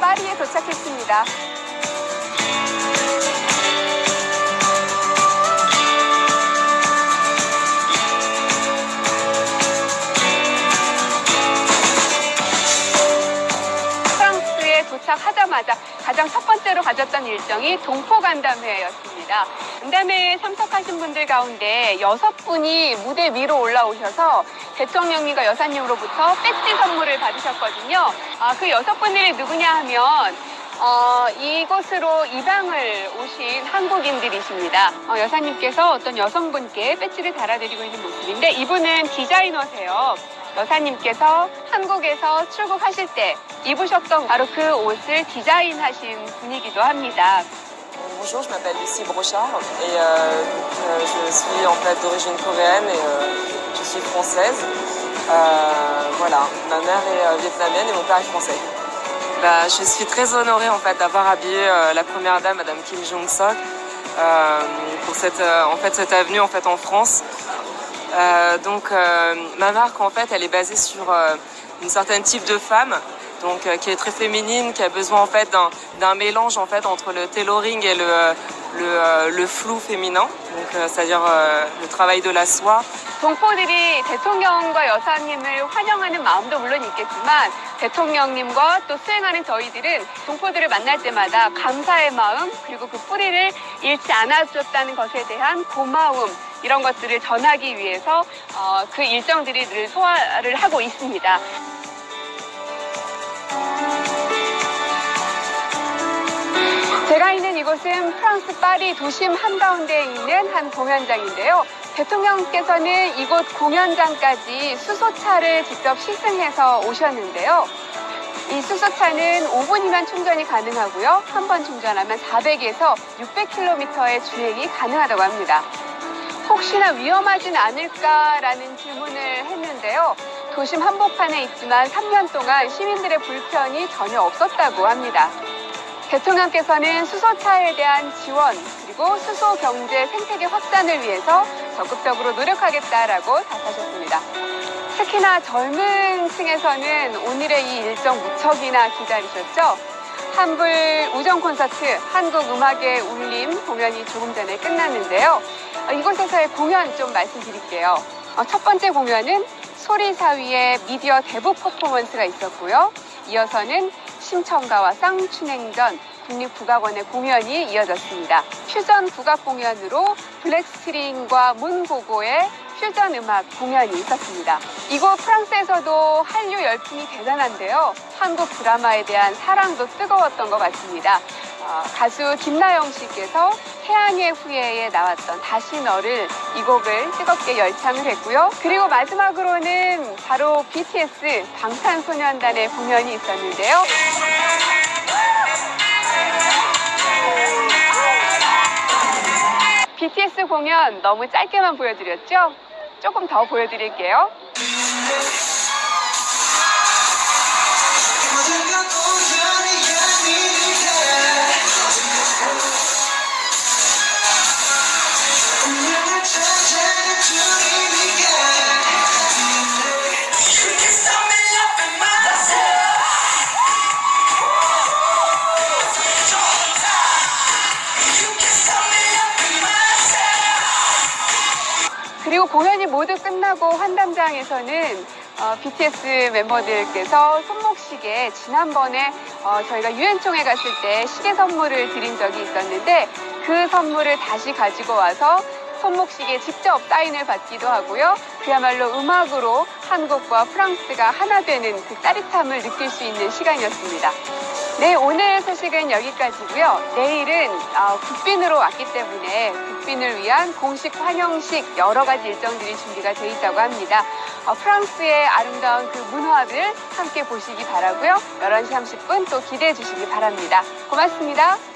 파리에 도착했습니다. 도착하자마자 가장 첫 번째로 가졌던 일정이 동포 간담회였습니다. 간담회에 참석하신 분들 가운데 여섯 분이 무대 위로 올라오셔서 대통령님과 여사님으로부터 배지 선물을 받으셨거든요. 아, 그 여섯 분들이 누구냐 하면 어, 이곳으로 입양을 오신 한국인들이십니다. 어, 여사님께서 어떤 여성분께 배지를 달아드리고 있는 모습인데 이분은 디자이너세요. 여사님께서 한국에서 출국하실 때 입으셨던 바로 그 옷을 디자인하신 분이기도 합니다. Bonjour, je m'appelle Lucie Brochard et euh, donc, euh, je suis en fait d'origine coréenne et euh, je suis française. Euh, voilà, ma mère est euh, vietnamienne et mon père est français. Bah, je suis très honorée en fait d'avoir habillé euh, la première dame, Madame Kim Jong Sok, euh, pour cette euh, en fait cette avenue en fait en France. Euh, donc euh, ma marque en fait elle est basée sur euh, une certaine type de femme donc euh, qui est très féminine qui a besoin en fait d'un d'un mélange en fait entre le tailoring et le le, euh, le flou féminin donc euh, c'est-à-dire euh, le travail de la soie 동포들이 대통령과 여사님을 환영하는 마음도 물론 있겠지만 대통령님과 또 수행하는 저희들은 동포들을 만날 때마다 감사의 마음 그리고 그 뿌리를 잃지 않아줬다는 것에 대한 고마움 이런 것들을 전하기 위해서 어, 그 일정들이 늘 소화를 하고 있습니다. 제가 있는 이곳은 프랑스 파리 도심 한가운데에 있는 한 공연장인데요. 대통령께서는 이곳 공연장까지 수소차를 직접 시승해서 오셨는데요. 이 수소차는 5분이면 충전이 가능하고요. 한 번 충전하면 400에서 600km의 주행이 가능하다고 합니다. 혹시나 위험하진 않을까라는 질문을 했는데요. 도심 한복판에 있지만 3년 동안 시민들의 불편이 전혀 없었다고 합니다. 대통령께서는 수소차에 대한 지원 그리고 수소 경제 생태계 확산을 위해서 적극적으로 노력하겠다라고 답하셨습니다. 특히나 젊은 층에서는 오늘의 이 일정 무척이나 기다리셨죠? 한불 우정 콘서트 한국 음악의 울림 공연이 조금 전에 끝났는데요. 어, 이곳에서의 공연 좀 말씀드릴게요. 어, 첫 번째 공연은 소리사위의 미디어 대북 퍼포먼스가 있었고요. 이어서는 심청가와 쌍춘행전 국립국악원의 공연이 이어졌습니다. 퓨전 국악 공연으로 블랙스트링과 문고고의 퓨전 음악 공연이 있었습니다. 이곳 프랑스에서도 한류 열풍이 대단한데요. 한국 드라마에 대한 사랑도 뜨거웠던 것 같습니다. 어, 가수 김나영 씨께서 태양의 후예에 나왔던 다시 너를 이 곡을 뜨겁게 열창을 했고요. 그리고 마지막으로는 바로 BTS 방탄소년단의 공연이 있었는데요. BTS 공연 너무 짧게만 보여드렸죠? 조금 더 보여드릴게요. 그리고 공연이 모두 끝나고 환담장에서는 어, BTS 멤버들께서 손목시계 지난번에 어, 저희가 유엔총회 갔을 때 시계 선물을 드린 적이 있었는데 그 선물을 다시 가지고 와서 손목시계 직접 사인을 받기도 하고요. 그야말로 음악으로 한국과 프랑스가 하나 되는 그 짜릿함을 느낄 수 있는 시간이었습니다. 네, 오늘 소식은 여기까지고요. 내일은 어, 국빈으로 왔기 때문에 국빈을 위한 공식 환영식 여러 가지 일정들이 준비가 돼 있다고 합니다. 어, 프랑스의 아름다운 그 문화를 함께 보시기 바라고요. 11시 30분 또 기대해 주시기 바랍니다. 고맙습니다.